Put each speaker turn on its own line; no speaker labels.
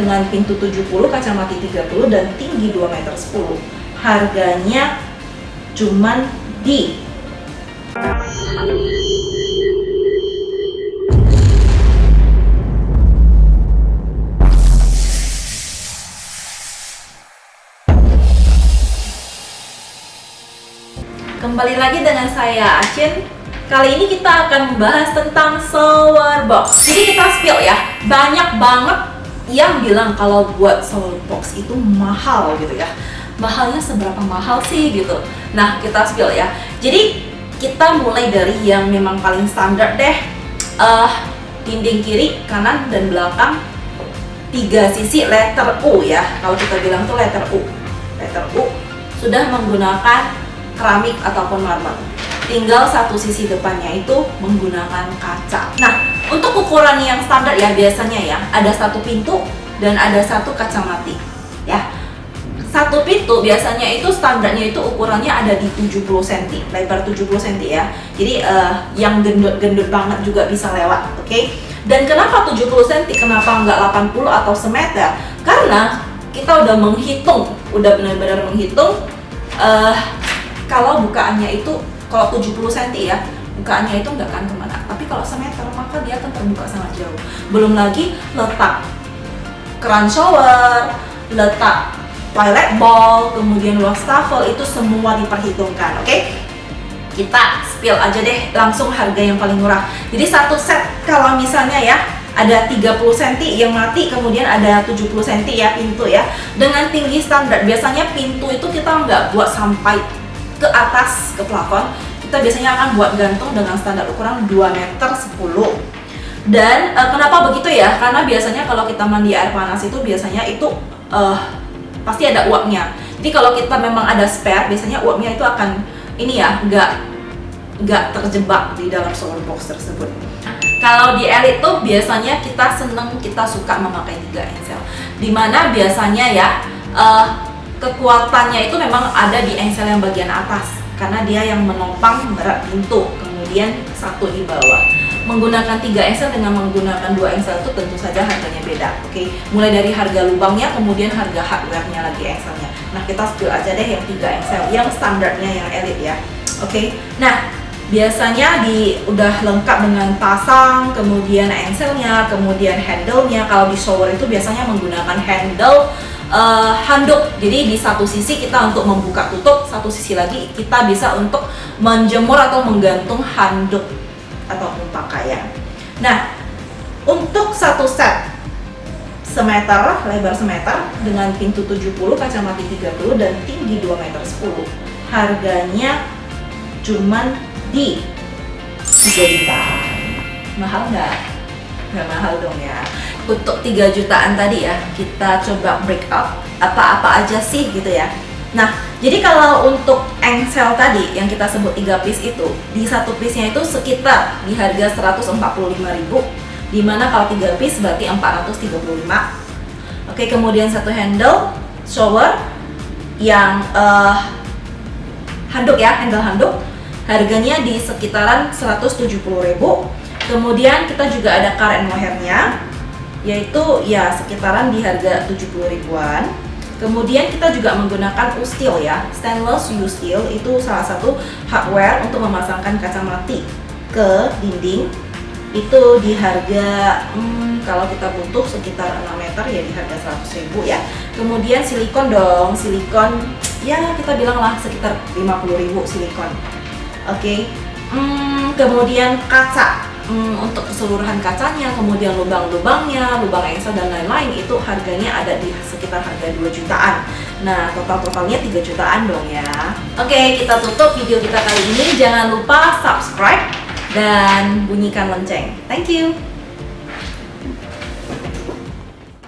dengan pintu 70, kacamata 30 dan tinggi 2 meter 10. Harganya cuman di Kembali lagi dengan saya Acin Kali ini kita akan membahas tentang shower box Jadi kita spill ya Banyak banget yang bilang kalau buat shower box itu mahal gitu ya. Mahalnya seberapa mahal sih gitu. Nah kita spill ya. Jadi kita mulai dari yang memang paling standar deh. Uh, Dinding kiri, kanan, dan belakang. Tiga sisi letter U ya. Kalau kita bilang tuh letter U. Letter U sudah menggunakan keramik ataupun marmer. Tinggal satu sisi depannya itu menggunakan kaca. Nah, untuk ukuran yang standar ya biasanya ya, ada satu pintu dan ada satu kaca mati. Ya. Satu pintu biasanya itu standarnya itu ukurannya ada di 70 cm, lebar 70 cm ya. Jadi uh, yang gendut-gendut banget juga bisa lewat, oke? Okay? Dan kenapa 70 cm, kenapa nggak 80 atau semeter? Karena kita udah menghitung, udah benar-benar menghitung uh, kalau bukaannya itu kalau 70 cm ya bukaannya itu nggak akan ke mana kalau semeter maka dia akan terbuka sangat jauh. Belum lagi letak keran shower letak toilet bowl kemudian wastafel itu semua diperhitungkan oke? Okay? kita spill aja deh langsung harga yang paling murah. Jadi satu set kalau misalnya ya ada 30 cm yang mati kemudian ada 70 cm ya pintu ya. Dengan tinggi standar biasanya pintu itu kita nggak buat sampai ke atas ke plafon kita biasanya akan buat gantung dengan standar ukuran 2 meter 10 dan e, kenapa begitu ya? Karena biasanya kalau kita mandi air panas itu biasanya itu e, pasti ada uapnya. Jadi kalau kita memang ada spare biasanya uapnya itu akan ini ya nggak nggak terjebak di dalam shower box tersebut. Kalau di elite tuh biasanya kita seneng kita suka memakai tiga engsel. Di mana biasanya ya uh, kekuatannya itu memang ada di engsel yang bagian atas karena dia yang menopang berat pintu kemudian satu di bawah menggunakan tiga engsel dengan menggunakan dua engsel itu tentu saja harganya beda oke okay? mulai dari harga lubangnya kemudian harga hardware-nya lagi engselnya nah kita spill aja deh yang tiga engsel yang standarnya yang elite ya oke okay? nah biasanya di udah lengkap dengan pasang kemudian engselnya kemudian handle-nya kalau di shower itu biasanya menggunakan handle uh, handuk. Jadi di satu sisi kita untuk membuka tutup, satu sisi lagi kita bisa untuk menjemur atau menggantung handuk ataupun pakaian. Nah, untuk satu set semeter, lebar semeter dengan pintu 70, kacamata 30 dan tinggi 2 meter 10. Harganya cuman di 3 juta. Mahal nggak? Nggak mahal dong ya untuk 3 jutaan tadi ya kita coba break up. Apa-apa aja sih gitu ya. Nah jadi kalau untuk engsel tadi yang kita sebut 3 piece itu di satu piece nya itu sekitar di harga 145.000 di mana kalau 3 piece berarti 435 oke kemudian satu handle shower yang uh, handuk ya handle handuk. Harganya di sekitaran 170.000 kemudian kita juga ada and mohairnya yaitu ya sekitaran di harga 70 ribuan. Kemudian kita juga menggunakan U-Steel ya stainless U-Steel itu salah satu hardware untuk memasangkan kaca mati ke dinding. Itu di harga hmm, kalau kita butuh sekitar 6 meter ya di harga 100 ribu ya. Kemudian silikon dong silikon ya kita bilang lah sekitar 50 ribu silikon. Oke okay. hmm, kemudian kaca hmm, untuk keseluruhan kacanya, kemudian lubang-lubangnya, lubang engsel dan lain-lain itu harganya ada di sekitar harga 2 jutaan. Nah, total-totalnya 3 jutaan dong ya. Oke, kita tutup video kita kali ini. Jangan lupa subscribe dan bunyikan lonceng. Thank you.